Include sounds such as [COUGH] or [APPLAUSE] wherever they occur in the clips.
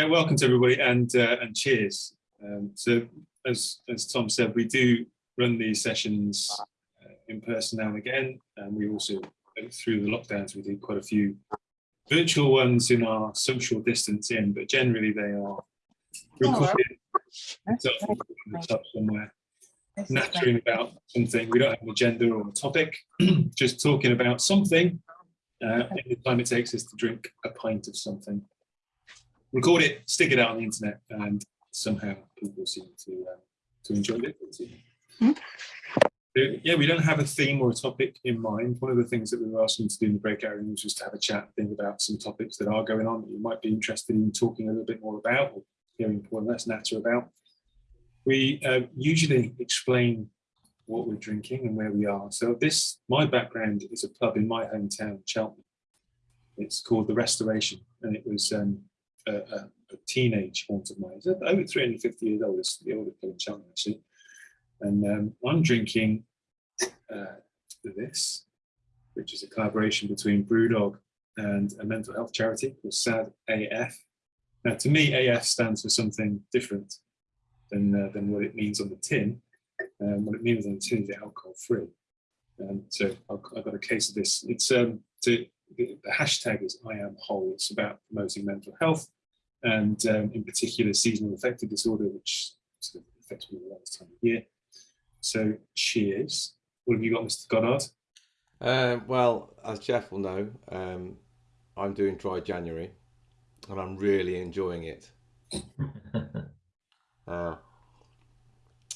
Yeah, welcome to everybody and uh, and cheers. Um, so as as Tom said, we do run these sessions uh, in person now and again, and we also through the lockdowns we did quite a few virtual ones in our social distance in, but generally they are recorded. Up somewhere, nattering about something. We don't have an agenda or a topic, [CLEARS THROAT] just talking about something uh, in the time it takes us to drink a pint of something record it, stick it out on the internet, and somehow people seem to uh, to enjoy it. Mm -hmm. Yeah, we don't have a theme or a topic in mind. One of the things that we were asking to do in the breakout rooms was to have a chat and think about some topics that are going on that you might be interested in talking a little bit more about or hearing and less natter about. We uh, usually explain what we're drinking and where we are. So this, my background is a pub in my hometown, Cheltenham. It's called The Restoration, and it was um, a, a, a teenage haunt of mine. It's over 350 years old. It's the oldest in Cheltenham, actually. And um, I'm drinking uh, this, which is a collaboration between Brewdog and a mental health charity called SAD AF. Now, to me, AF stands for something different than, uh, than what it means on the tin. Um, what it means on the tin is alcohol free. Um, so I've got a case of this. It's um, to, the hashtag is I am whole. It's about promoting mental health and um, in particular seasonal affective disorder, which sort of affects me a lot of time of year. So cheers. What have you got, Mr. Goddard? Uh, well, as Jeff will know, um, I'm doing dry January and I'm really enjoying it. [LAUGHS] uh,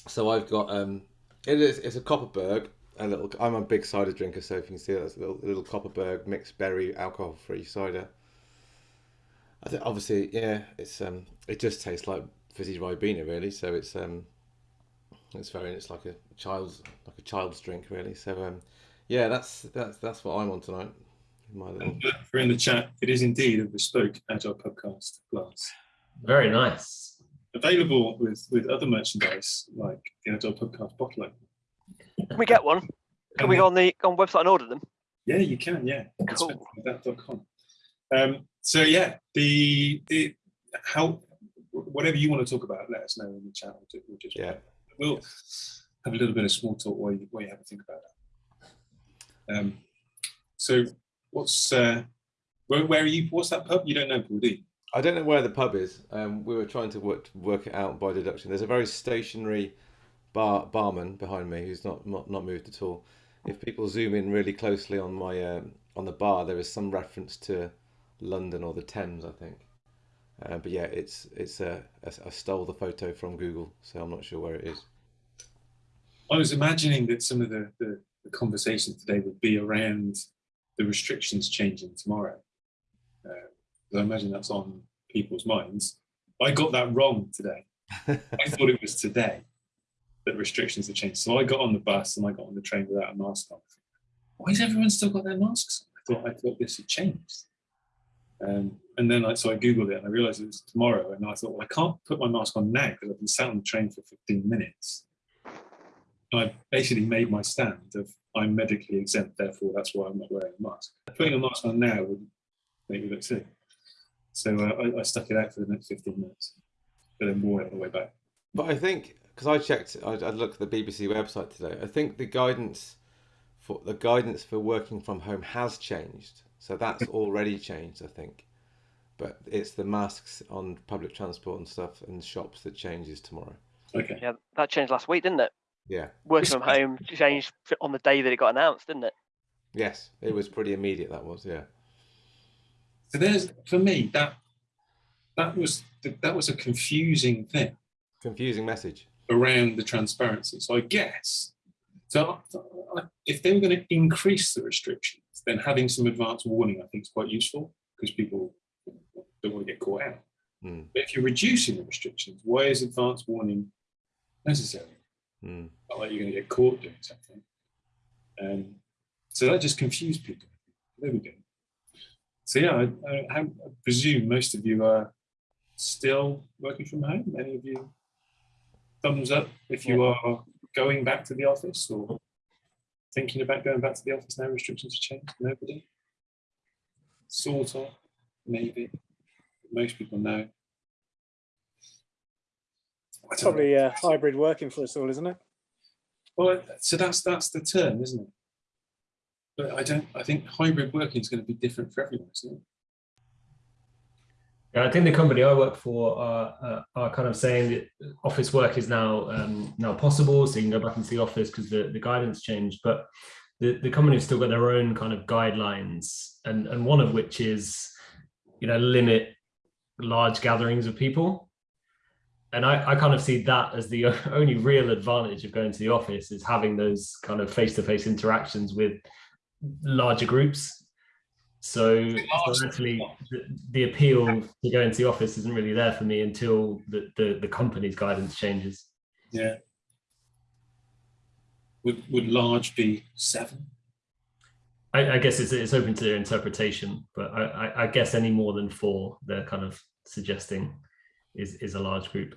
so I've got, um, it is, it's a Kopparberg, a little, I'm a big cider drinker, so if you can see that's a little, little Kopparberg mixed berry alcohol free cider. I think obviously, yeah, it's um, it just tastes like fizzy ribena really. So it's um, it's very, it's like a child's like a child's drink really. So um, yeah, that's that's that's what I'm on tonight. My little... For in the chat, it is indeed a bespoke agile podcast glass. Very nice. Available with with other merchandise like the agile podcast bottle opener. Can we get one? Can we go on the on website and order them? Yeah, you can. Yeah. Cool. That.com. Um, so yeah, the, the how whatever you want to talk about, let us know in the chat. We'll just yeah, we'll have a little bit of small talk while you, while you have a think about that. Um, so what's uh, where, where are you? What's that pub? You don't know, Paul, do you? I don't know where the pub is. Um, we were trying to work work it out by deduction. There's a very stationary bar barman behind me who's not not, not moved at all. If people zoom in really closely on my um, on the bar, there is some reference to London or the Thames, I think. Uh, but yeah, it's it's uh, I stole the photo from Google, so I'm not sure where it is. I was imagining that some of the, the, the conversation today would be around the restrictions changing tomorrow. Uh, I imagine that's on people's minds. I got that wrong today. [LAUGHS] I thought it was today that restrictions had changed. So I got on the bus and I got on the train without a mask on. Why has everyone still got their masks on? I thought I thought this had changed. Um, and then I, so I Googled it and I realized it was tomorrow. And I thought, well, I can't put my mask on now because I've been sat on the train for 15 minutes. And I basically made my stand of I'm medically exempt, therefore that's why I'm not wearing a mask. Putting a mask on now would make me look sick. So uh, I, I, stuck it out for the next 15 minutes, but then wore it on the way back. But I think, because I checked, I, I looked at the BBC website today, I think the guidance for the guidance for working from home has changed. So that's already changed, I think. But it's the masks on public transport and stuff and shops that changes tomorrow. Okay. Yeah, that changed last week, didn't it? Yeah. Working from home changed on the day that it got announced, didn't it? Yes, it was pretty immediate. That was, yeah. So there's for me that that was that was a confusing thing. Confusing message around the transparency. So I guess so if they were going to increase the restrictions, then having some advance warning, I think, is quite useful because people don't want to get caught out. Mm. But if you're reducing the restrictions, why is advance warning necessary? Mm. Not like you're going to get caught doing something. Um, so that just confused people. There we go. So yeah, I, I, I, presume most of you are still working from home. Any of you thumbs up if you yeah. are going back to the office or thinking about going back to the office now restrictions have changed? Nobody? Sort of, maybe. Most people know. Probably uh, hybrid working for us all, isn't it? Well, so that's that's the term, isn't it? But I don't. I think hybrid working is going to be different for everyone, isn't it? Yeah, I think the company I work for are, uh, are kind of saying that office work is now um, now possible, so you can go back into the office because the, the guidance changed. But the, the company have still got their own kind of guidelines, and, and one of which is, you know, limit large gatherings of people. And I, I kind of see that as the [LAUGHS] only real advantage of going to the office is having those kind of face-to-face interactions with larger groups. So, so actually, the, the appeal to go into the office isn't really there for me until the, the, the company's guidance changes. Yeah. Would would large be seven? I, I guess it's, it's open to their interpretation, but I, I, I guess any more than four, they're kind of suggesting is, is a large group.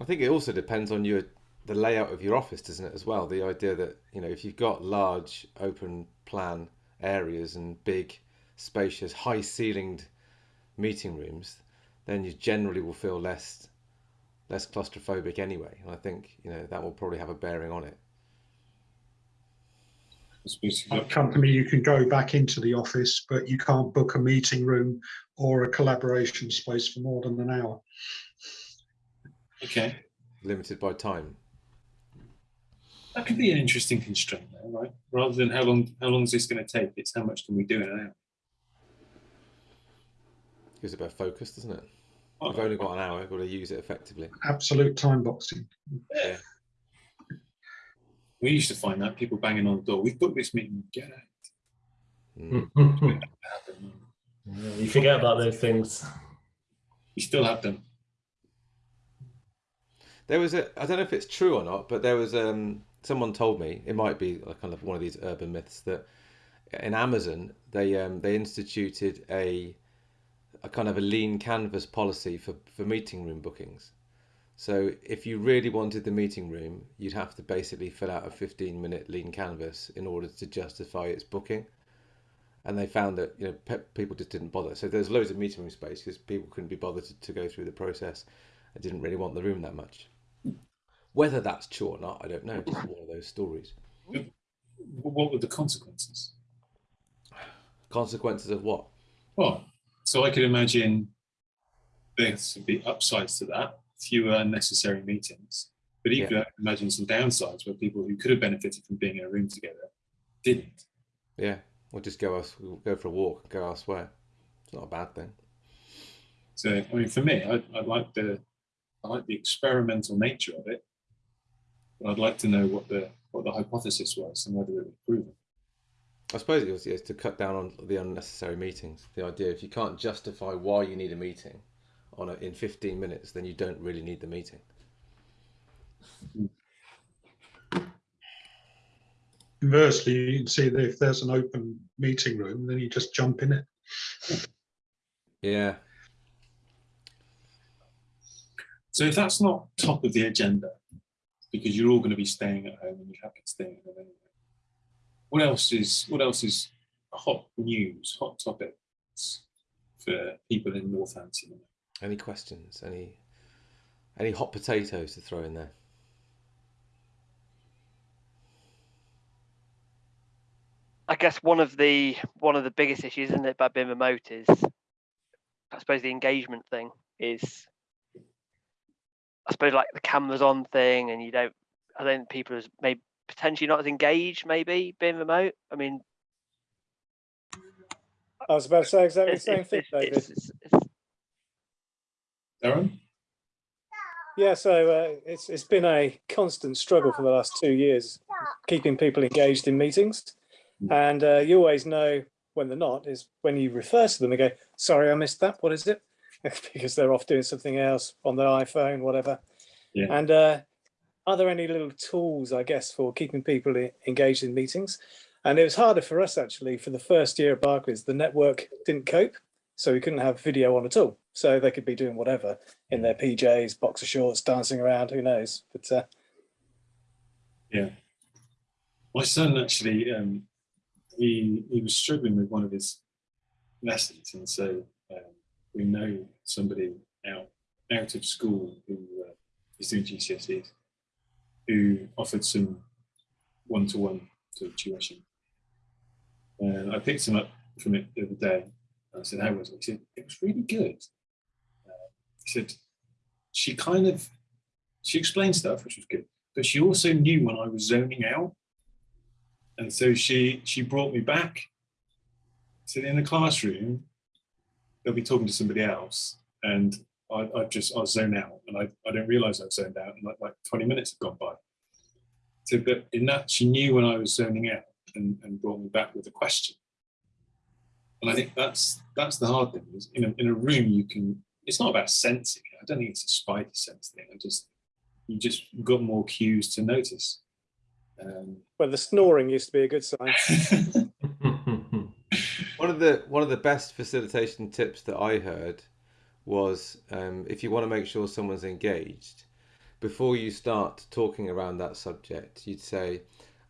I think it also depends on your the layout of your office, doesn't it, as well? The idea that you know if you've got large open plan areas and big, spacious, high ceilinged meeting rooms, then you generally will feel less less claustrophobic anyway. And I think you know that will probably have a bearing on it. I suppose you've Our got- company, you can go back into the office, but you can't book a meeting room or a collaboration space for more than an hour. Okay, Limited by time. That could be an interesting constraint, there, right? Rather than how long how long is this going to take? It's how much can we do in an hour? Gives it a bit of focus, doesn't it? Oh, We've only got an hour. We've got to use it effectively. Absolute time boxing. Yeah. We used to find that people banging on the door. We've booked this meeting. Get out. Mm. [LAUGHS] you forget about those things. You still have them. There was a I don't know if it's true or not, but there was um someone told me it might be kind of one of these urban myths that in Amazon they um they instituted a a kind of a lean canvas policy for for meeting room bookings. So if you really wanted the meeting room, you'd have to basically fill out a 15 minute lean canvas in order to justify its booking. And they found that you know pe- people just didn't bother. So there's loads of meeting room space because people couldn't be bothered to, to go through the process. I didn't really want the room that much. Whether that's true or not, I don't know. Just one of those stories. What were the consequences? Consequences of what? Well, so I could imagine there would be upsides to that, fewer unnecessary meetings. But Yeah. equally, I can imagine some downsides where people who could have benefited from being in a room together didn't. Yeah, or just go else, go for a walk, go elsewhere. It's not a bad thing. So, I mean, for me, I, I like the I like the experimental nature of it. But I'd like to know what the what the hypothesis was and whether it was proven. I suppose it was yeah, to cut down on the unnecessary meetings. The idea if you can't justify why you need a meeting on a, in 15 minutes, then you don't really need the meeting. Conversely, you can see that if there's an open meeting room, then you just jump in it. Yeah, So if that's not top of the agenda, because you're all going to be staying at home and you're happy to stay at home anyway, what else is what else is hot news, hot topics for people in Northampton? any questions? Any any hot potatoes to throw in there? I guess one of the one of the biggest issues, isn't it, about being remote is, I suppose the engagement thing is, I suppose like the cameras on thing, and you don't, I don't think people is maybe potentially not as engaged, maybe being remote. I mean, I was about to say exactly the same thing, David. it's, it's, it's, Darren? Yeah, so uh, it's it's been a constant struggle for the last two years, keeping people engaged in meetings, and uh, you always know when they're not is when you refer to them and go, "Sorry, I missed that. What is it?" [LAUGHS] because they're off doing something else on their iPhone, whatever. Yeah. And uh, are there any little tools, I guess, for keeping people engaged in meetings? And it was harder for us actually for the first year at Barclays. The network didn't cope, so we couldn't have video on at all. So they could be doing whatever in their PJs, boxer shorts, dancing around. Who knows? But uh, Yeah. My son actually, um, he he was struggling with one of his lessons, and so um, we know somebody out out of school who uh, he's doing GCSEs, who offered some one-to-one sort of tuition. And I picked him up from it the other day. I said, how was it? He said, it was really good. Uh, he said, she kind of, she explained stuff, which was good, but she also knew when I was zoning out. And so she, she brought me back. So in the classroom, they'll be talking to somebody else and I, I just, I zone out and I, I don't realize I've zoned out and like, like 20 minutes have gone by. So, but in that, she knew when I was zoning out and, and brought me back with a question. And I think that's that's the hard thing. Is in a in a room you can. It's not about sensing. it. I don't think it's a spidey sense thing. I just you just got more cues to notice. Um, Well, the snoring used to be a good sign. [LAUGHS] Of the one of the best facilitation tips that I heard was um, if you want to make sure someone's engaged, before you start talking around that subject, you'd say,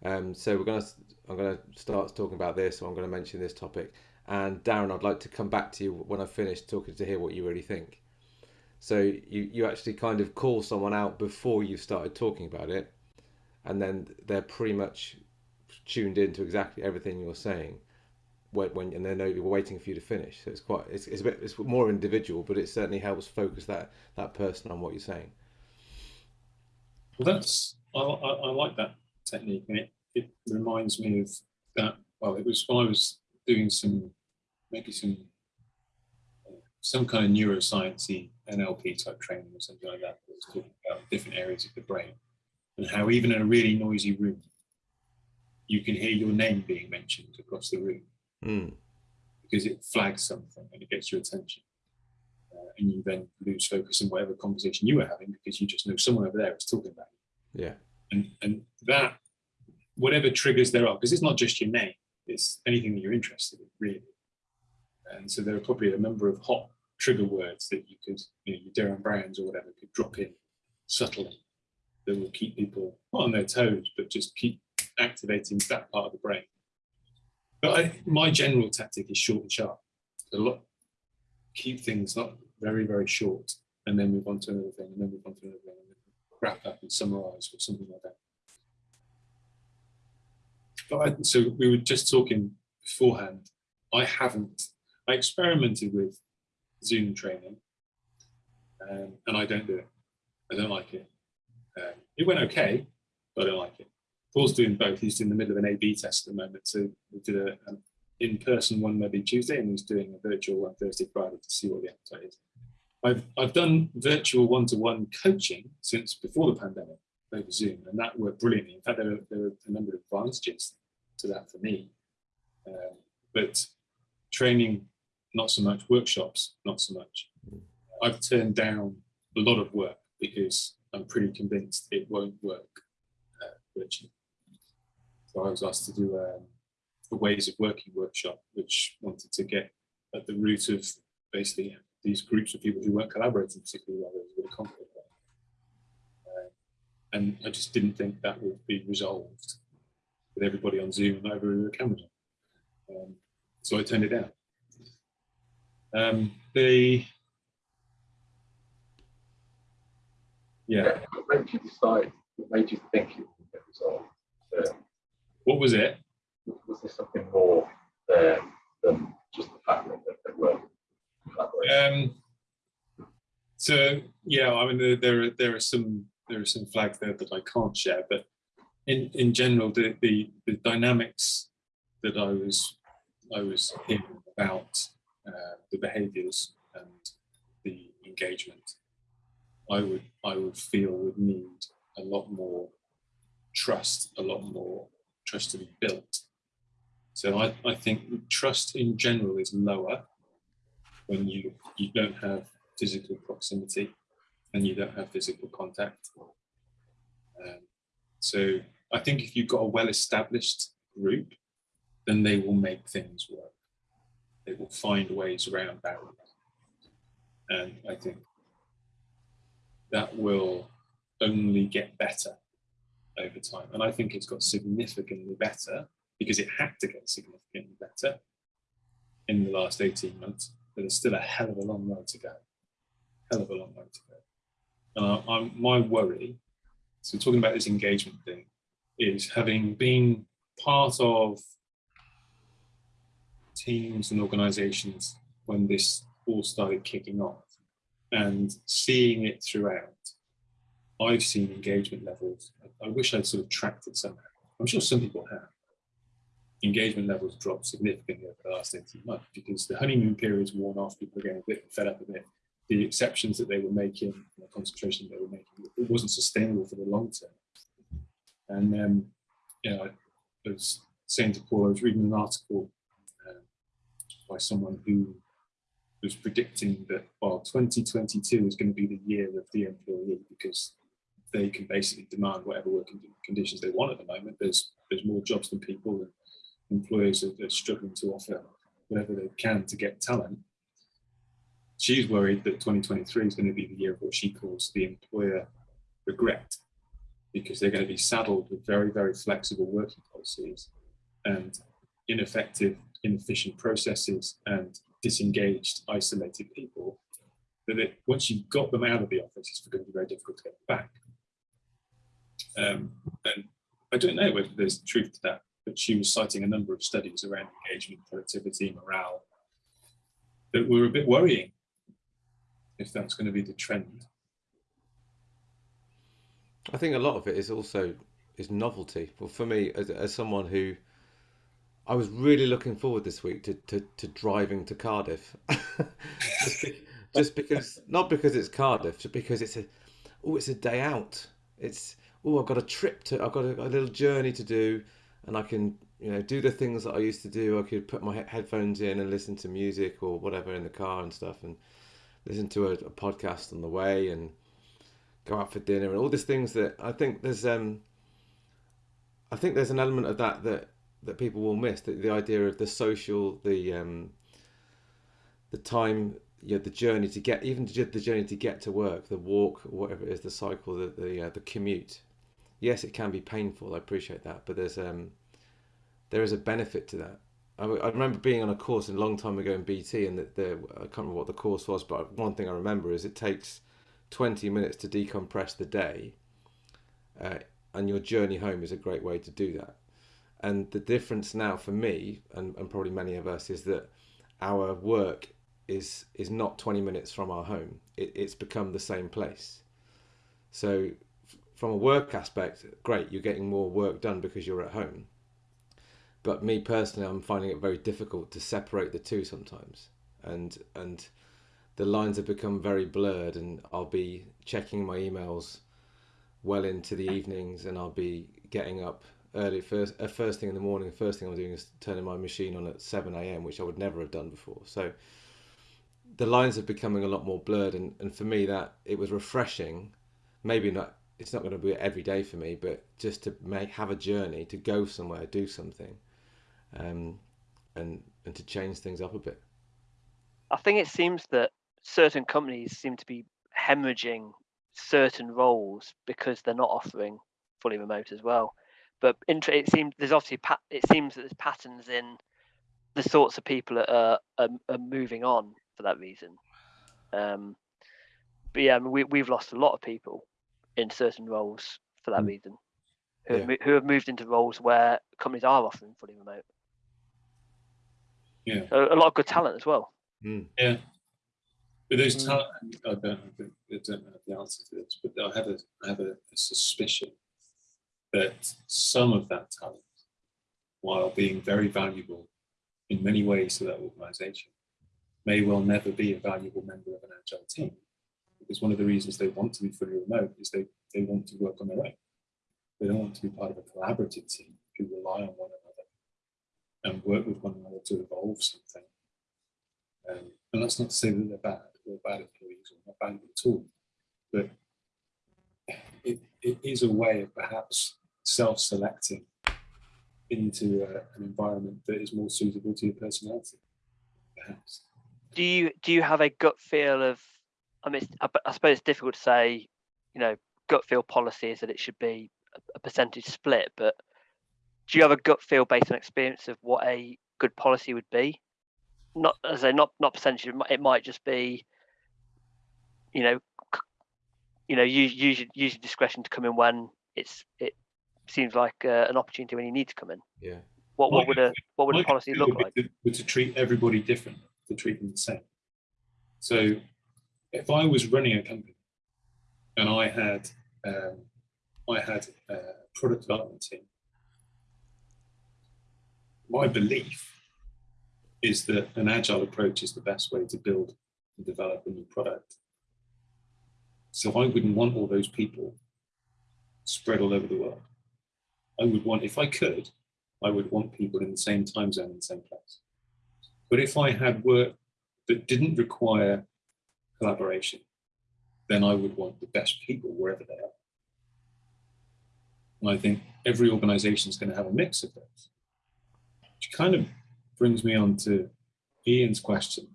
um, "So we're gonna I'm gonna start talking about this, or I'm gonna mention this topic." And Darren, I'd like to come back to you when I've finished talking to hear what you really think. So you you actually kind of call someone out before you've started talking about it, and then they're pretty much tuned into exactly everything you're saying when, when and they know you're waiting for you to finish. So it's quite it's, it's a bit it's more individual, but it certainly helps focus that that person on what you're saying. Well, that's I, I, I like that technique, and it, it reminds me of that. Well, it was when I was doing some maybe some uh, some kind of neurosciencey NLP type training or something like that. That was talking about different areas of the brain and how even in a really noisy room, you can hear your name being mentioned across the room Mm. because it flags something and it gets your attention. Uh, and you then lose focus on whatever conversation you were having because you just know someone over there is talking about you. Yeah. and and that whatever triggers there are because it's not just your name it's anything that you're interested in really and so there are probably a number of hot trigger words that you could you know your Derren Browns or whatever could drop in subtly that will keep people not on their toes but just keep activating that part of the brain but I, my general tactic is short and sharp a lot keep things not very very short and then move on to another thing and then move on to another thing and then wrap up and summarize or something like that but I, so we were just talking beforehand. I haven't. I experimented with Zoom training, um, and I don't do it. I don't like it. Um, it went okay, but I don't like it. Paul's doing both. He's in the middle of an A/B test at the moment. So we did a, an in-person one Monday, Tuesday, and he's doing a virtual one Thursday, Friday to see what the appetite is. I've I've done virtual one-to-one coaching since before the pandemic over Zoom, and that worked brilliantly. In fact, there were, there are a number of advantages to that for me. Um, but training, not so much. Workshops, not so much. I've turned down a lot of work because I'm pretty convinced it won't work uh, virtually. So I was asked to do um, a ways of working workshop, which wanted to get at the root of basically these groups of people who weren't collaborating particularly well. It was really complicated. Uh, and I just didn't think that would be resolved with everybody on Zoom and over the camera. Um, so I turned it down. Um, the yeah, What made you decide? What made you think it would get resolved? Um, what was it? was there something more there than just the fact that they were? Um, so yeah, I mean there, there are there are some there are some flags there that I can't share, but in in general the the, the dynamics that I was I was hearing about uh, the behaviours and the engagement, I would I would feel would need a lot more trust, a lot more trust to be built. So I, I think trust in general is lower when you you don't have physical proximity and you don't have physical contact. Um, so I think if you've got a well-established group, then they will make things work. They will find ways around barriers. And I think that will only get better over time. And I think it's got significantly better because it had to get significantly better in the last 18 months, but there's still a hell of a long way to go. Hell of a long way to go. And I, my worry, so talking about this engagement thing, is having been part of teams and organizations when this all started kicking off and seeing it throughout, I've seen engagement levels. I wish I'd sort of tracked it somehow. I'm sure some people have. Engagement levels dropped significantly over the last 18 months because the honeymoon period's worn off, people are getting a bit fed up a bit. The exceptions that they were making, the concentration they were making, it wasn't sustainable for the long term. And um, you know, I was saying to Paul, I was reading an article uh, by someone who was predicting that while 2022 is going to be the year of the employee because they can basically demand whatever working conditions they want at the moment. There's there's more jobs than people, and employers are, are struggling to offer whatever they can to get talent. She's worried that 2023 is going to be the year of what she calls the employer regret, because they're going to be saddled with very very flexible working policies and ineffective, inefficient processes and disengaged, isolated people. That once you've got them out of the office, it's going to be very difficult to get back. Um, and I don't know whether there's truth to that, but she was citing a number of studies around engagement, productivity, morale that were a bit worrying if that's going to be the trend. I think a lot of it is also is novelty. Well, for me, as, as someone who I was really looking forward this week to, to, to driving to Cardiff, [LAUGHS] just, be, just because not because it's Cardiff, just because it's a oh it's a day out. It's oh, I've got a trip to, I've got a, a, little journey to do, and I can, you know, do the things that I used to do. I could put my headphones in and listen to music or whatever in the car and stuff, and listen to a, a podcast on the way, and go out for dinner, and all these things that I think there's, um, I think there's an element of that that that people will miss. The, the idea of the social, the um, the time you know, the journey to get even the journey to get to work, the walk, whatever it is, the cycle, the the, uh, the commute yes, it can be painful. I appreciate that, but there's um, there is a benefit to that. I, I remember being on a course a long time ago in BT, and that the I can't remember what the course was, but one thing I remember is it takes 20 minutes to decompress the day, uh, and your journey home is a great way to do that. And the difference now for me, and, and probably many of us, is that our work is is not 20 minutes from our home. It, it's become the same place. So from a work aspect, great, you're getting more work done because you're at home. But me personally, I'm finding it very difficult to separate the two sometimes, and and the lines have become very blurred. And I'll be checking my emails well into the evenings, and I'll be getting up early first uh, first thing in the morning. The first thing I'm doing is turning my machine on at seven a.m., which I would never have done before. So the lines are becoming a lot more blurred, and and for me that it was refreshing. Maybe not it's not going to be every day for me, but just to make have a journey to go somewhere, do something, um, and and to change things up a bit. I think it seems that certain companies seem to be hemorrhaging certain roles because they're not offering fully remote as well. But it seems there's obviously it seems that there's patterns in the sorts of people that are, are, are moving on for that reason. Um, but yeah, I mean, we we've lost a lot of people in certain roles for that mm. reason, who, yeah. have, who have moved into roles where companies are offering fully remote. Yeah, so a lot of good talent as well. Mm. Yeah, but those mm. talent, I don't, I don't have the answer to this, but I have a, I have a, a suspicion that some of that talent, while being very valuable in many ways to that organisation, may well never be a valuable member of an agile team because one of the reasons they want to be fully remote is they, they want to work on their own. They don't want to be part of a collaborative team who rely on one another and work with one another to evolve something. Um, and that's not to say that they're bad or bad employees or not bad at all, but it, it is a way of perhaps self-selecting into a, an environment that is more suitable to your personality, perhaps. Do you do you have a gut feel of I mean, I, I suppose it's difficult to say, you know, gut feel policy is that it should be a, a percentage split, but do you have a gut feel based on experience of what a good policy would be? Not as I say, not not percentage. It might, it might just be, you know, you know, use use your, use your discretion to come in when it's it seems like uh, an opportunity when you need to come in. Yeah. What what My- would a what would a policy look would like? to- would to treat everybody different, to treat them the same. So if I was running a company and I had, um, I had a product development team, my belief is that an agile approach is the best way to build and develop a new product. So I wouldn't want all those people spread all over the world. I would want, if I could, I would want people in the same time zone in the same place. But if I had work that didn't require collaboration, then I would want the best people wherever they are. And I think every organization is going to have a mix of those. Which kind of brings me on to Ian's question.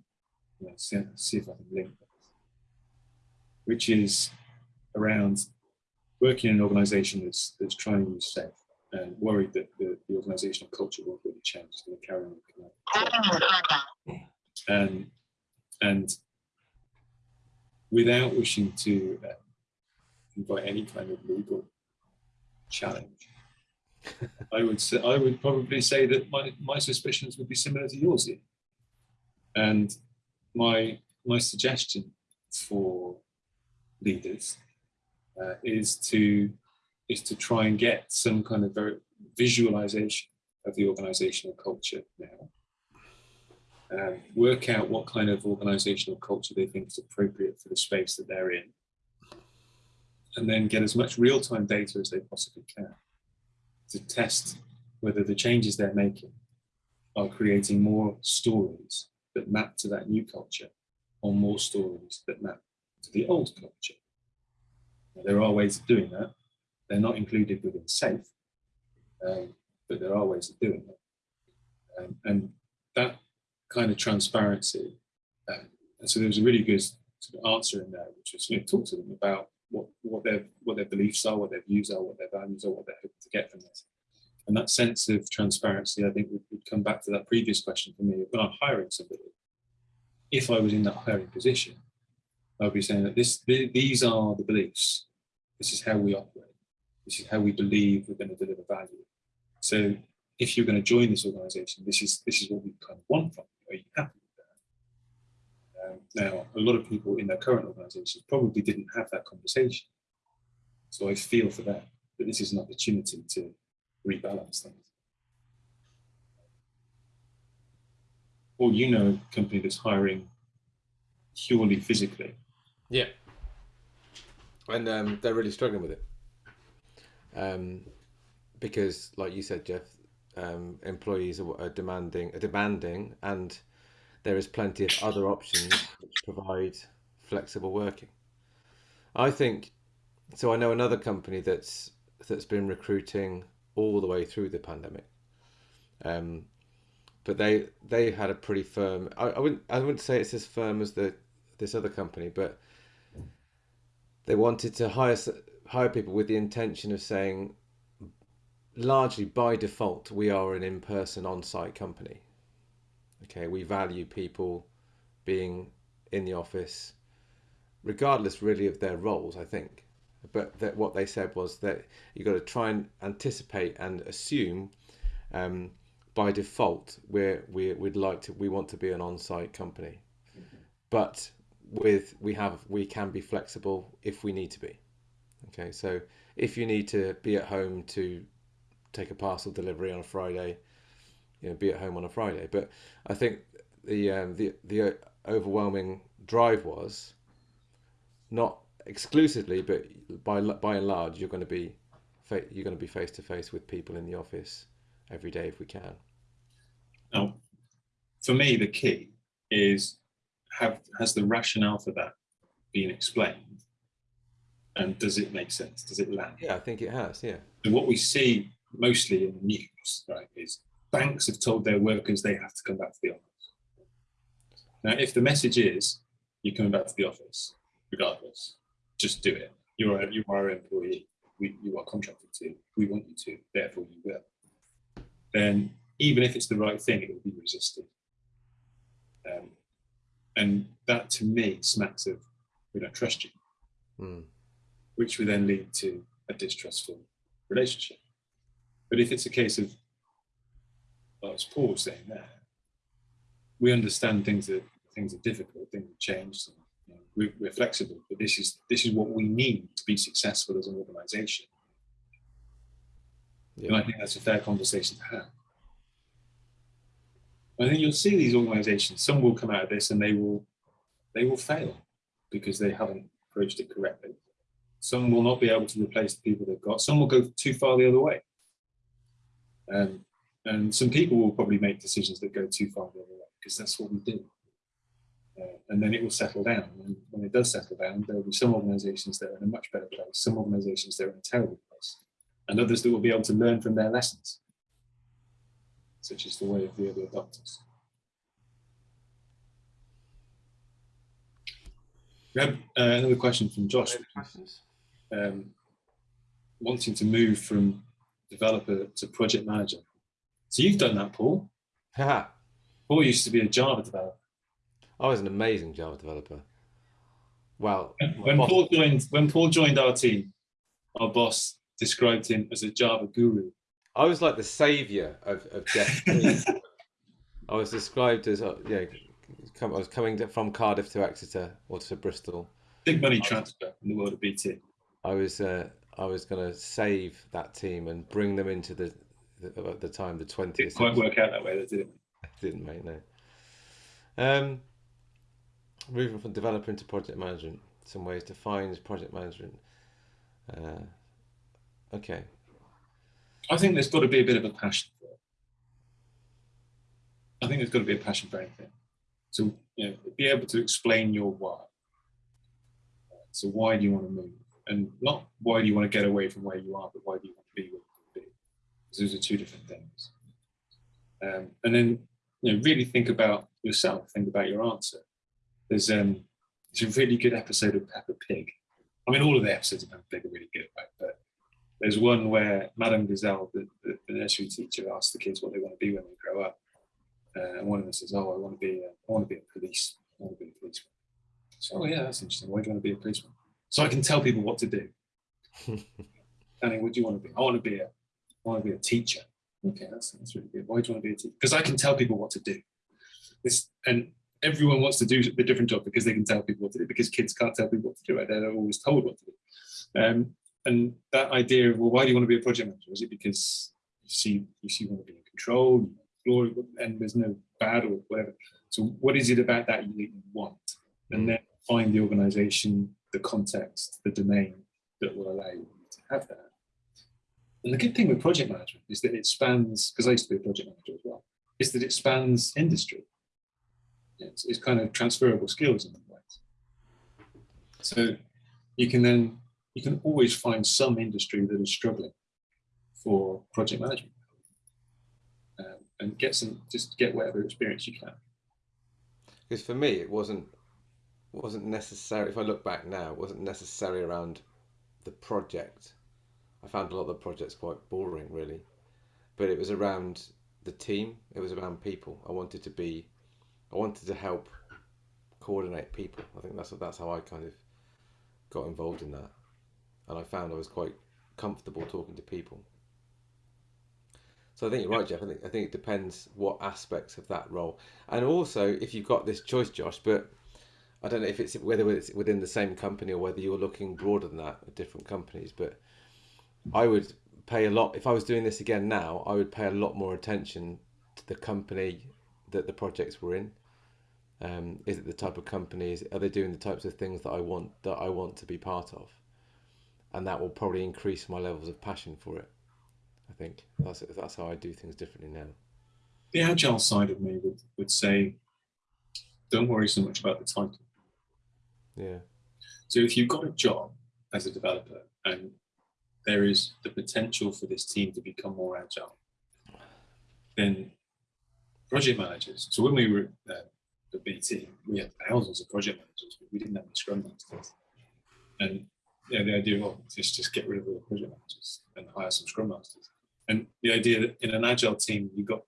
Let's see, see if I can link this. Which is around working in an organization that's, that's trying to use SAFe and worried that the, the organizational culture won't really change. It's going to carry on. Ah, and, and without wishing to uh, invite any kind of legal challenge, [LAUGHS] I would say, I would probably say that my, my suspicions would be similar to yours. And my, my suggestion for leaders uh, is to is to try and get some kind of very visualization of the organizational culture now. Um, work out what kind of organizational culture they think is appropriate for the space that they're in. And then get as much real-time data as they possibly can to test whether the changes they're making are creating more stories that map to that new culture or more stories that map to the old culture. Now, there are ways of doing that. They're not included within SAFE, um, but there are ways of doing it. Um, and that kind of transparency, um, and so there was a really good sort of answer in there, which was you know, talk to them about what, what their what their beliefs are, what their views are, what their values are, what they're hoping to get from this. And that sense of transparency, I think, would, would come back to that previous question for me. When I'm hiring somebody, if I was in that hiring position, I would be saying that this, th these are the beliefs. This is how we operate. This is how we believe we're going to deliver value. So if you're going to join this organization, this is this is what we kind of want from. Are you happy with that? Um, now, a lot of people in their current organizations probably didn't have that conversation. So I feel for that, that this is an opportunity to rebalance things. Or you know a company that's hiring purely physically. Yeah. And um, they're really struggling with it. Um, because, like you said, Jeff, um, employees are, are demanding, are demanding, and there is plenty of other options which provide flexible working. I think so. I know another company that's that's been recruiting all the way through the pandemic, um, but they they had a pretty firm. I, I wouldn't I wouldn't say it's as firm as the this other company, but they wanted to hire hire people with the intention of saying largely by default we are an in-person on-site company. Okay we value people being in the office regardless really of their roles i think. But that what they said was that you've got to try and anticipate and assume um, by default we're, we we'd like to we want to be an on-site company. But with we have we can be flexible if we need to be. Okay so if you need to be at home to take a parcel delivery on a friday you know be at home on a friday but i think the um, the the overwhelming drive was not exclusively but by by and large you're going to be you're going to be face to face with people in the office every day if we can Now, for me, the key is have has the rationale for that been explained, and does it make sense? Does it land? yeah i think it has yeah And what we see mostly in the news, right, is banks have told their workers they have to come back to the office. Now, if the message is you're coming back to the office, regardless, just do it. You're a, you are an employee. We, you are contracted to. We want you to. Therefore, you will. Then, even if it's the right thing, it will be resisted. Um, and that, to me, smacks of we don't trust you. mm. which would then lead to a distrustful relationship. But if it's a case of, well, as Paul saying there, we understand things that things are difficult, things have changed, and, you know, we, we're flexible, but this is this is what we need to be successful as an organisation. And I think that's a fair conversation to have. I think you'll see these organisations. Some will come out of this and they will they will fail because they haven't approached it correctly. Some will not be able to replace the people they've got. Some will go too far the other way. Um, and some people will probably make decisions that go too far the other way because that's what we do. Uh, and then it will settle down. And when it does settle down, there will be some organizations that are in a much better place, some organizations that are in a terrible place, and others that will be able to learn from their lessons, such as the way of the early adopters. We have uh, another question from Josh. Questions? Um, wanting to move from developer to project manager. So you've done that, Paul. Paul used to be a Java developer. I was an amazing Java developer. Well, When boss- Paul joined, when Paul joined our team, our boss described him as a Java guru. I was like the savior of, of Jeff. [LAUGHS] I was described as, uh, you know, come, I was coming to- from Cardiff to Exeter or to Bristol. Big money transfer in the world of BT. I was, uh, I was going to save that team and bring them into the, the at the time the twentieth. Didn't quite work out that way, though, did it? Didn't mate, no. Um, moving from developer into project management. Some ways to find project management. Uh, okay. I think there's got to be a bit of a passion for it. I think there's got to be a passion for anything. So, you know, be able to explain your why. So, why do you want to move? And not why do you want to get away from where you are, but why do you want to be where you want to be? Because those are two different things. Um, and then, you know, really think about yourself. Think about your answer. There's um, there's a really good episode of Peppa Pig. I mean, all of the episodes of Peppa Pig are really good, right? But there's one where Madame Gazelle, the, the, the nursery teacher, asks the kids what they want to be when they grow up. Uh, and one of them says, "Oh, I want to be, a, I want to be a police. I want to be a policeman." So, oh yeah, that's interesting. Why do you want to be a policeman? So I can tell people what to do. [LAUGHS] Danny, what do you want to be? I want to be a, I want to be a teacher. Okay, that's that's really good. Why do you want to be a teacher? Because I can tell people what to do. This and everyone wants to do a different job because they can tell people what to do. Because kids can't tell people what to do. Right? They're always told what to do. Um, and that idea of well, why do you want to be a project manager? Is it because you see you see you want to be in control, glory, and there's no bad or whatever? So what is it about that you, that you want? And then find the organization, the context, the domain that will allow you to have that. And the good thing with project management is that it spans, because I used to be a project manager as well, is that it spans industry. It's, it's kind of transferable skills in many ways. So you can then, you can always find some industry that is struggling for project management um, and get some, just get whatever experience you can. Because for me, it wasn't wasn't necessary. If I look back now, it wasn't necessary around the project. I found a lot of the projects quite boring, really, but it was around the team. It was around people. I wanted to be, I wanted to help coordinate people. I think that's that's how I kind of got involved in that, and I found I was quite comfortable talking to people. So I think you're right, Jeff. I think I think it depends what aspects of that role, and also if you've got this choice, Josh. But I don't know if it's whether it's within the same company or whether you're looking broader than that at different companies. But I would pay a lot if I was doing this again now. I would pay a lot more attention to the company that the projects were in. Um, is it the type of companies? Are they doing the types of things that I want that I want to be part of? And that will probably increase my levels of passion for it. I think that's that's how I do things differently now. The agile side of me would, would say, don't worry so much about the title. Yeah. So if you've got a job as a developer and there is the potential for this team to become more agile, then project managers. So when we were at uh, the BT, we had thousands of project managers, but we didn't have any scrum masters. And yeah, the idea of just just get rid of all the project managers and hire some scrum masters. And the idea that in an agile team, you've got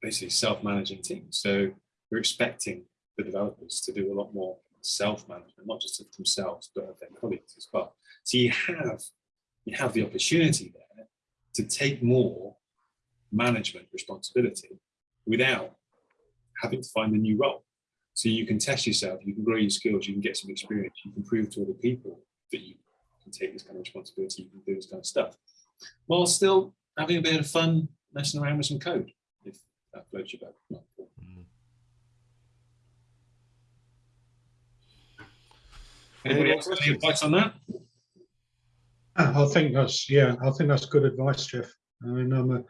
basically self-managing teams. So we're expecting the developers to do a lot more self-management, not just of themselves, but of their colleagues as well. So you have you have the opportunity there to take more management responsibility without having to find a new role. So you can test yourself, you can grow your skills, you can get some experience, you can prove to other people that you can take this kind of responsibility, you can do this kind of stuff, while still having a bit of fun messing around with some code, if that floats your boat. Anybody else have any advice on that? I think that's yeah. I think that's good advice, Jeff. I mean, I'm a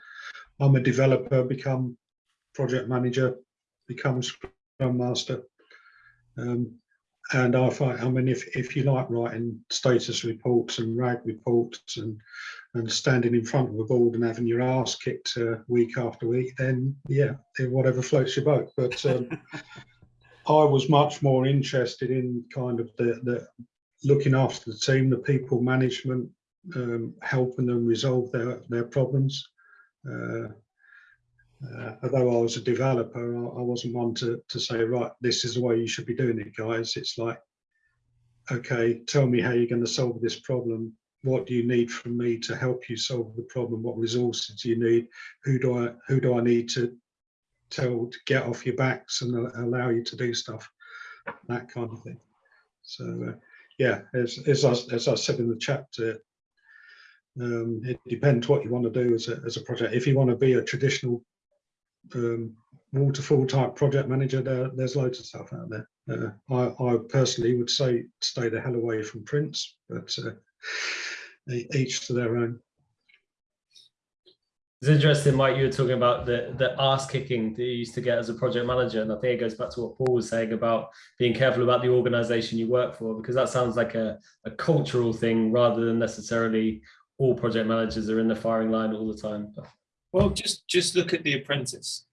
I'm a developer, become project manager, become scrum master, um, and I find I mean, if if you like writing status reports and rag reports and and standing in front of a board and having your ass kicked uh, week after week, then yeah, whatever floats your boat. But um, [LAUGHS] I was much more interested in kind of the, the looking after the team, the people management, um, helping them resolve their, their problems. Uh, uh, although I was a developer, I, I, wasn't one to, to say, right, this is the way you should be doing it, guys. It's like, okay, tell me how you're going to solve this problem. What do you need from me to help you solve the problem? What resources do you need? Who do I who do I need to tell to get off your backs and allow you to do stuff, that kind of thing. So uh, yeah, as, as, I, as I said in the chapter, um, it depends what you want to do as a, as a project. If you want to be a traditional um, waterfall type project manager, there, there's loads of stuff out there. Uh, I, I, personally would say stay the hell away from Prince, but uh, each to their own. It's interesting, Mike, you were talking about the, the ass kicking that you used to get as a project manager. And I think it goes back to what Paul was saying about being careful about the organization you work for, because that sounds like a, a cultural thing rather than necessarily all project managers are in the firing line all the time. Well, just just look at The Apprentice.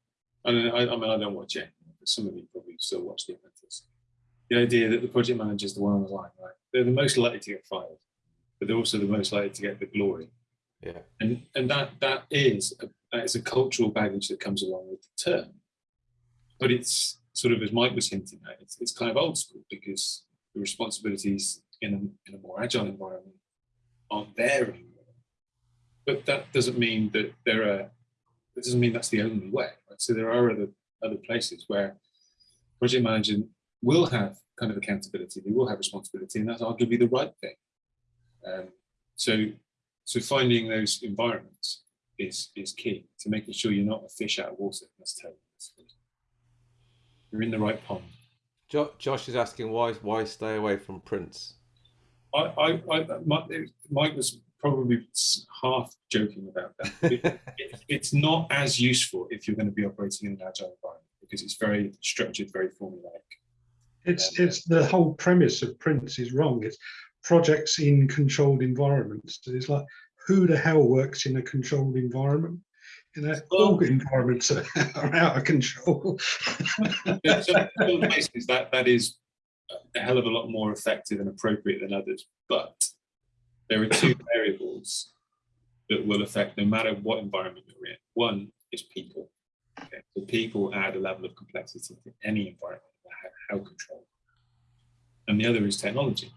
I mean, I, I mean, I don't watch it. But some of you probably still watch The Apprentice. The idea that the project manager is the one on the line, right? They're the most likely to get fired, but they're also the most likely to get the glory yeah. And and that that is a, that is a cultural baggage that comes along with the term. But it's sort of as Mike was hinting at, it's, it's kind of old school because the responsibilities in a, in a more agile environment aren't there anymore. But that doesn't mean that there are that doesn't mean that's the only way. Right? So there are other other places where project management will have kind of accountability, they will have responsibility, and that's arguably the right thing. Um, so so finding those environments is is key to making sure you're not a fish out of water. That's terrible. You're in the right pond. Josh is asking why why stay away from Prince. I, I, I Mike was probably half joking about that. [LAUGHS] it, it, it's not as useful if you're going to be operating in an agile environment because it's very structured, very formulaic. It's uh, it's the whole premise of Prince is wrong. It's projects in controlled environments. It's like, who the hell works in a controlled environment? You know, all environments [LAUGHS] are, are, out of control. places [LAUGHS] that that is a hell of a lot more effective and appropriate than others. But there are two [COUGHS] variables that will affect no matter what environment you're in. One is people. Okay? So people add a level of complexity to any environment, how controlled. And the other is technology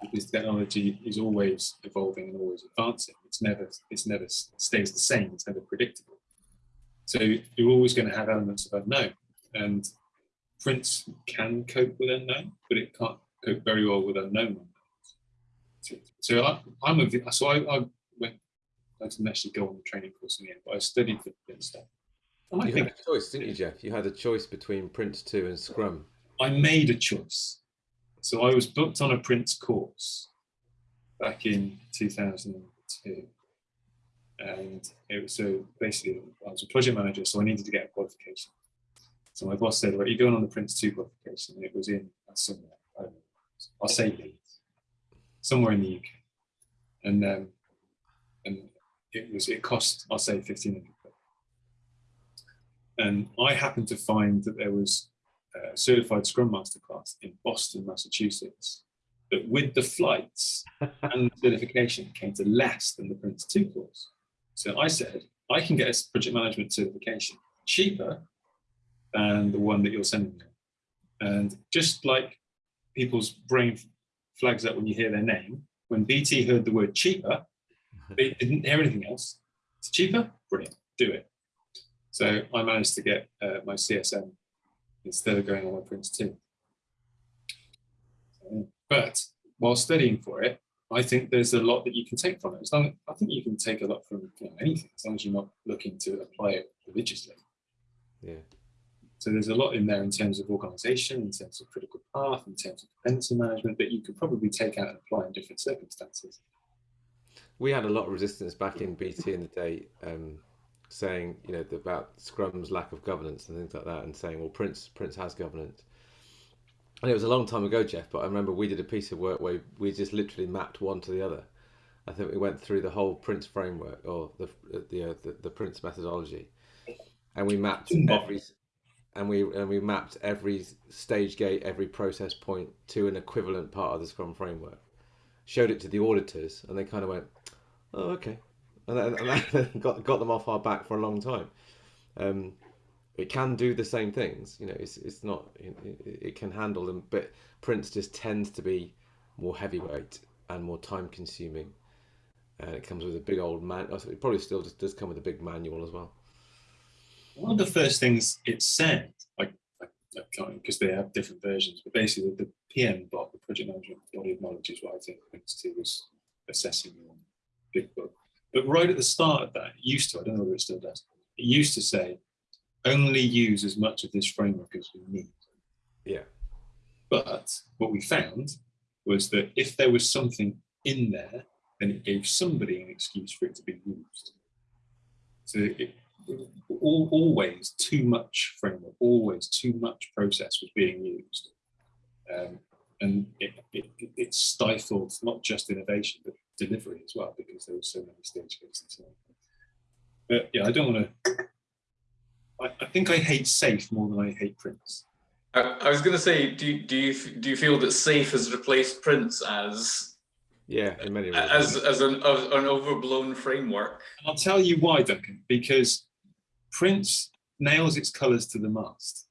because technology is always evolving and always advancing. It's never, it's never stays the same. It's never predictable. So you're always going to have elements of unknown, and Prince can cope with unknown, but it can't cope very well with unknown. So, so I, am a so I, I went. I didn't actually go on the training course in the end, but I studied for this stuff. And you I think, had a choice, didn't you, Jeff? You had a choice between Prince 2 and Scrum. I made a choice. So I was booked on a Prince course back in 2002. And it was so basically I was a project manager, so I needed to get a qualification. So my boss said, right, you're going on the Prince 2 qualification. And it was in somewhere, I'll say Leeds, somewhere in the UK. And um, and it was it cost, I'll say 1500 and I happened to find that there was uh, certified Scrum Master class in Boston, Massachusetts, that with the flights [LAUGHS] and certification came to less than the Prince 2 course. So I said, I can get a project management certification cheaper than the one that you're sending me. And just like people's brain flags up when you hear their name, when BT heard the word cheaper, they [LAUGHS] didn't hear anything else. It's cheaper, brilliant, do it. So I managed to get uh, my CSM instead of going on my Prince 2. But while studying for it, I think there's a lot that you can take from it. As long, I think you can take a lot from you know, anything, as long as you're not looking to apply it religiously. Yeah. So there's a lot in there in terms of organization, in terms of critical path, in terms of dependency management that you could probably take out and apply in different circumstances. We had a lot of resistance back in BT in the day, um, saying you know about Scrum's lack of governance and things like that, and saying well Prince Prince has governance. And it was a long time ago, Jeff, but I remember we did a piece of work where we just literally mapped one to the other. I think we went through the whole Prince framework or the the uh, the, the Prince methodology, and we mapped every and we and we mapped every stage gate, every process point to an equivalent part of the Scrum framework. Showed it to the auditors, and they kind of went, "Oh, okay," and, and [LAUGHS] got got them off our back for a long time. Um, it can do the same things, you know. It's it's not it, it can handle them, but Prince just tends to be more heavyweight and more time consuming, and it comes with a big old man. It probably still just does come with a big manual as well one of the first things it said, like, because they have different versions, but basically the PM bot, the project management body of knowledge is what I think Prince 2 was assessing on Big Book. But right at the start of that, it used to, I don't know whether it still does, it used to say, only use as much of this framework as we need. Yeah. But what we found was that if there was something in there, then it gave somebody an excuse for it to be used. So it, all, always too much framework, always too much process was being used. Um, and it, it, it, stifled not just innovation, but delivery as well, because there were so many stage gates and so on. But yeah, I don't want to, I, I think I hate SAFe more than I hate Prince. I, I was going to say, do you, do you do you feel that SAFe has replaced Prince as yeah, in many ways. As as an as an overblown framework. I'll tell you why, Duncan. Because Prince nails its colors to the mast.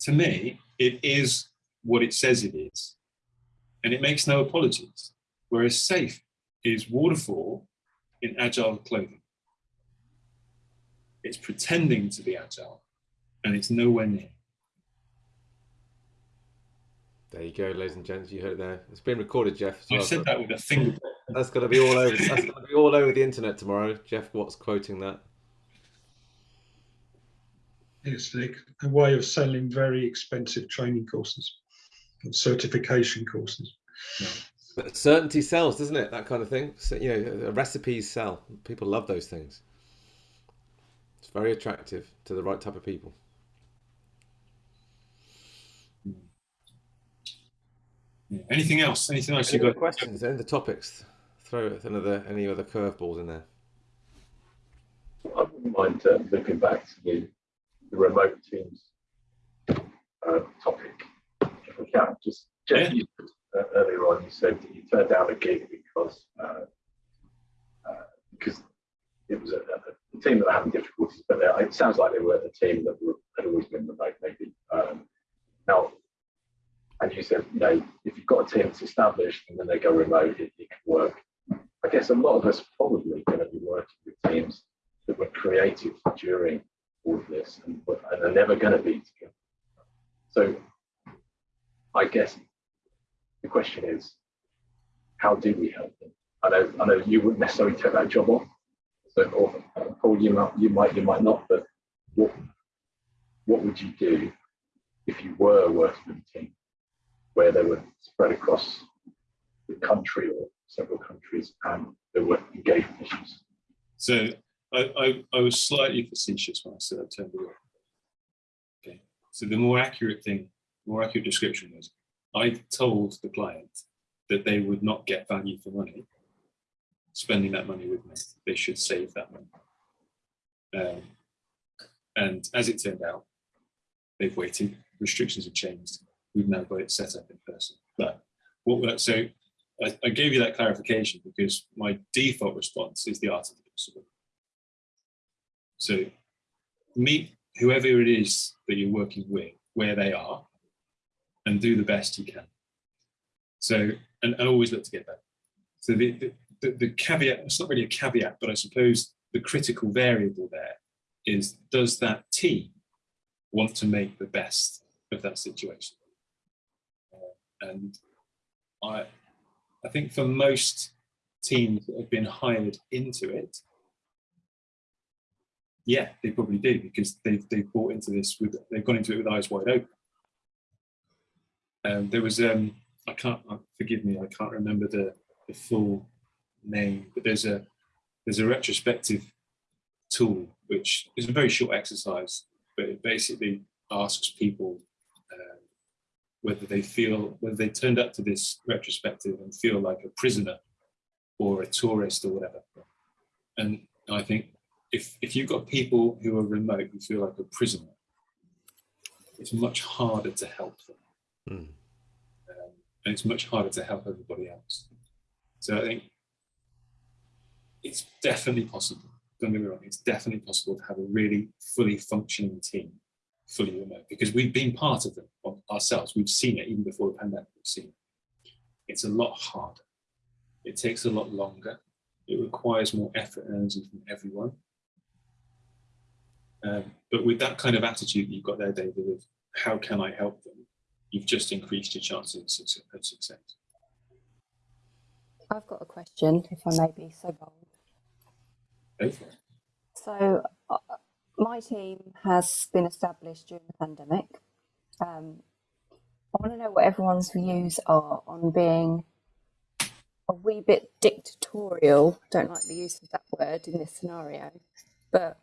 To me, it is what it says it is, and it makes no apologies. Whereas SAFe is waterfall in agile clothing. It's pretending to be agile, and it's nowhere near. There you go, ladies and gents. You heard it there. It's been recorded, Jeff. So I said that with a finger. That's going to be all over. That's going to be all over the internet tomorrow. Jeff Watts quoting that. It's a way of selling very expensive training courses, certification courses. But certainty sells, doesn't it? That kind of thing. So, you know, recipes sell. People love those things. It's very attractive to the right type of people. Yeah. Anything else? Anything else Any you got? Questions? Any the topics? Throw another any other curveballs in there. I wouldn't mind uh, looking back to the the remote teams uh, topic, if we can. Just Jeff, you, uh, earlier on, you said you turned down a gig because uh, uh because it was a, a, team that were having difficulties, but it sounds like they were the team that were, had always been remote, maybe. Um, now, and you said, you know, if you've got a team that's established and then they go remote, it, it can work. I guess a lot of us probably going to be working with teams that were created during all of this and, and are never going to be together. So I guess the question is, how do we help them? I know, I know you wouldn't necessarily take that job on. So, or Paul, you might, you might, you might not. But what, what would you do if you were working with a team where they were spread across the country or several countries and there were engagement issues? So I, I, I was slightly facetious when I said turned away. Okay, so the more accurate thing, more accurate description was, I told the client that they would not get value for money spending that money with me. They should save that money. Um, and as it turned out, they've waited. Restrictions have changed. We've now got it set up in person. But what so I, I gave you that clarification because my default response is the art of the possible. So meet whoever it is that you're working with, where they are, and do the best you can. So, and, and always look to get better. So the, the, the, the caveat, it's not really a caveat, but I suppose the critical variable there is does that team want to make the best of that situation? Uh, and I, I think for most teams that have been hired into it, yeah, they probably do because they've they've bought into this with they've gone into it with eyes wide open. Um, there was um, I can't uh, forgive me, I can't remember the, the full name, but there's a there's a retrospective tool which is a very short exercise, but it basically asks people um, whether they feel whether they turned up to this retrospective and feel like a prisoner or a tourist or whatever. And I think if if you've got people who are remote who feel like a prisoner, it's much harder to help them, Hmm. um, and it's much harder to help everybody else. So I think it's definitely possible. Don't get me wrong; it's definitely possible to have a really fully functioning team, fully remote, because we've been part of them ourselves. We've seen it even before the pandemic. We've seen it. It's a lot harder. It takes a lot longer. It requires more effort and energy from everyone. Um, but with that kind of attitude you've got there, David, of how can I help them, you've just increased your chances of success. I've got a question, if I may be so bold. It. So, uh, my team has been established during the pandemic. Um, I want to know what everyone's views are on being a wee bit dictatorial. Don't like the use of that word in this scenario, but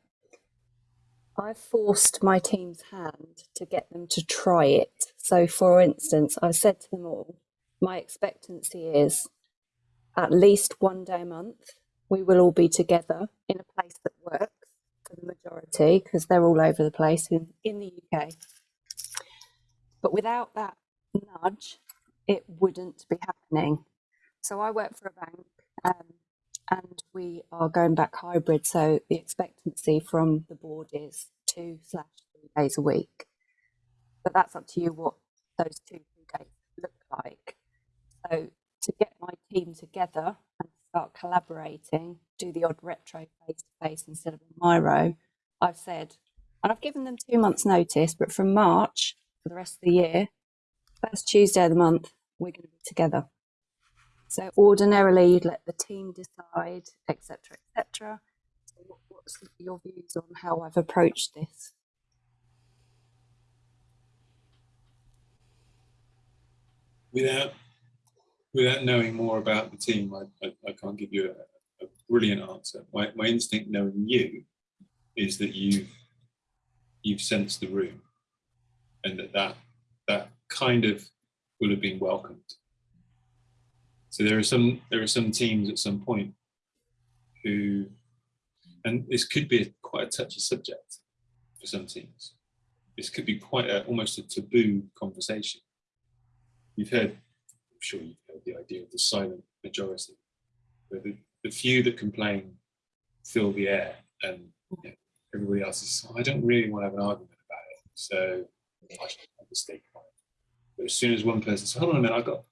I've forced my team's hand to get them to try it. So, for instance, I've said to them all, my expectancy is at least one day a month we will all be together in a place that works for the majority because they're all over the place in, in the UK. But without that nudge, it wouldn't be happening. So I work for a bank um, and we are going back hybrid. So the expectancy from the board is two slash three days a week. But that's up to you what those two, three days look like. So to get my team together and start collaborating, do the odd retro face to face instead of a Miro, I've said, and I've given them two months' notice, but from March for the rest of the year, first Tuesday of the month, we're going to be together. So ordinarily, you'd let the team decide, etc., etc. So what, what's your views on how I've approached this? Without without knowing more about the team, I, I, I can't give you a, a brilliant answer. My, my instinct knowing you is that you've you've sensed the room and that that, that kind of will have been welcomed. So there are some there are some teams at some point who, and this could be a, quite a touchy subject for some teams. This could be quite a, almost a taboo conversation. You've heard, I'm sure you've heard the idea of the silent majority, where the, the few that complain fill the air and you know, everybody else is, I don't really want to have an argument about it. So I should have a stake it. But as soon as one person says, hold on a minute, I've got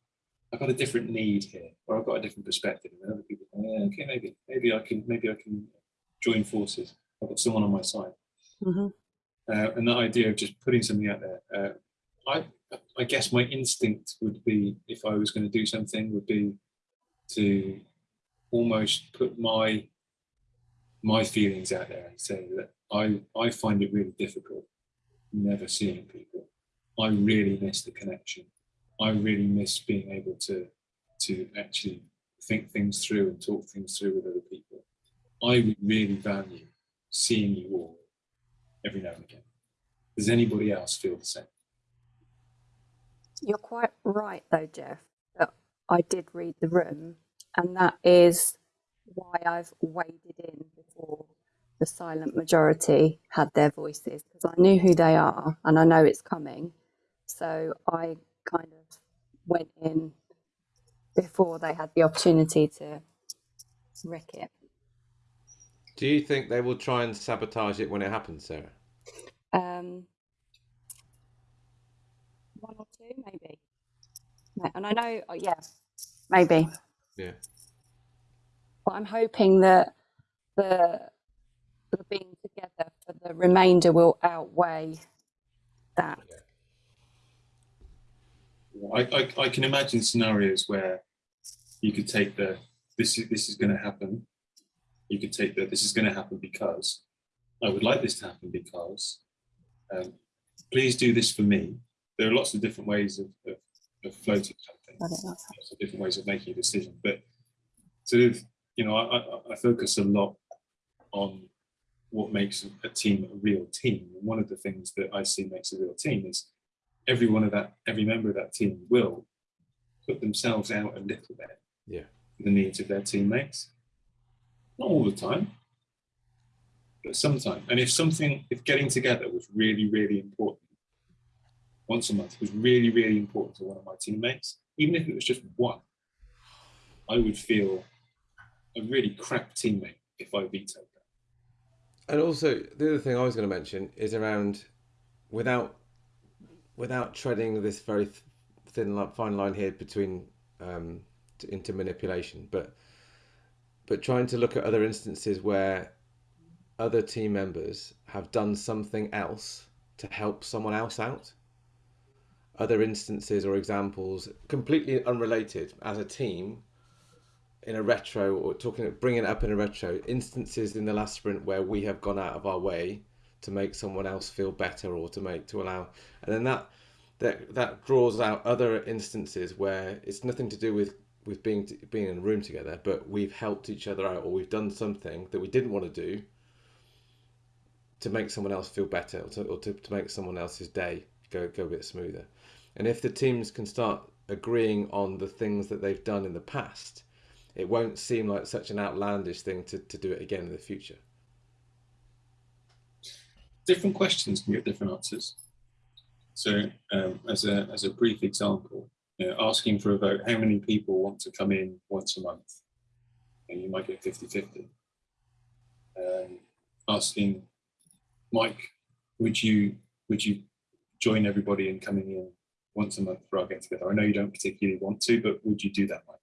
I've got a different need here, or I've got a different perspective, and other people, go, yeah, okay, maybe, maybe I can, maybe I can join forces. I've got someone on my side, Mhm. uh, and that idea of just putting something out there. Uh, I, I guess my instinct would be, if I was going to do something, would be to almost put my my feelings out there and say that I I find it really difficult never seeing people. I really miss the connection. I really miss being able to to actually think things through and talk things through with other people. I would really value seeing you all every now and again. Does anybody else feel the same? You're quite right, though, Jeff. That I did read the room, and that is why I've waded in before the silent majority had their voices because I knew who they are and I know it's coming. So I kind of went in before they had the opportunity to wreck it. Do you think they will try and sabotage it when it happens, Sarah? Um, one or two, maybe. And I know, oh, yeah, maybe. Yeah. but I'm hoping that the the being together for the remainder will outweigh that. I, I, I can imagine scenarios where you could take the this is this is going to happen. You could take the this is going to happen because I would like this to happen because um, please do this for me. There are lots of different ways of, of, of floating something, Got it, that's- lots of different ways of making a decision. But sort of, you know, I, I, I focus a lot on what makes a team a real team. And one of the things that I see makes a real team is every one of that, every member of that team will put themselves out a little bit Yeah. for the needs of their teammates. Not all the time, but sometimes. And if something, if getting together was really, really important, once a month was really, really important to one of my teammates, even if it was just one, I would feel a really crap teammate if I vetoed that. And also, the other thing I was going to mention is around without without treading this very thin li- fine line here between um, into manipulation, but but trying to look at other instances where other team members have done something else to help someone else out. Other instances or examples completely unrelated as a team in a retro or talking bringing it up in a retro instances in the last sprint where we have gone out of our way to make someone else feel better or to make to allow and then that that that draws out other instances where it's nothing to do with with being being in a room together but we've helped each other out or we've done something that we didn't want to do to make someone else feel better or to, or to, to make someone else's day go go a bit smoother and if the teams can start agreeing on the things that they've done in the past it won't seem like such an outlandish thing to, to do it again in the future. Different questions can get different answers. So um, as, a, as a brief example, you know, asking for a vote, how many people want to come in once a month? And you might get 50-50. Um, asking Mike, would you would you join everybody in coming in once a month for our get together? I know you don't particularly want to, but would you do that, Mike?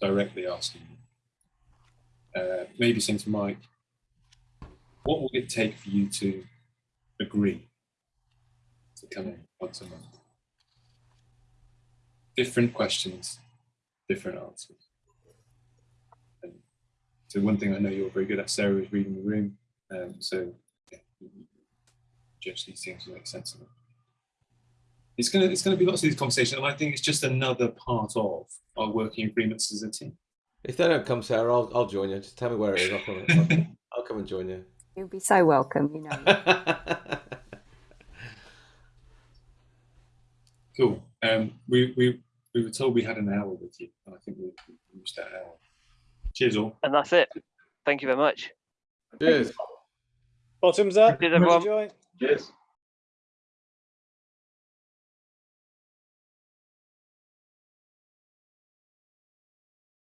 Directly asking. Uh, maybe saying to Mike, what will it take for you to agree to come in once a month? Different questions, different answers. And so one thing I know you're very good at, Sarah, is reading the room. Um, so yeah, you- you judge these things to make sense of them. It's gonna it's gonna be lots of these conversations, and I think it's just another part of our working agreements as a team. If they don't come, Sarah, I'll, I'll join you. Just tell me where it is. I'll come, I'll, [LAUGHS] I'll come and join you. You'll be so welcome, you know. [LAUGHS] Cool. Um, we, we, we were told we had an hour with you, and I think we we reached that hour. Cheers all. And that's it. Thank you very much. Cheers. Bottoms up. Cheers, everyone. Enjoy. Cheers.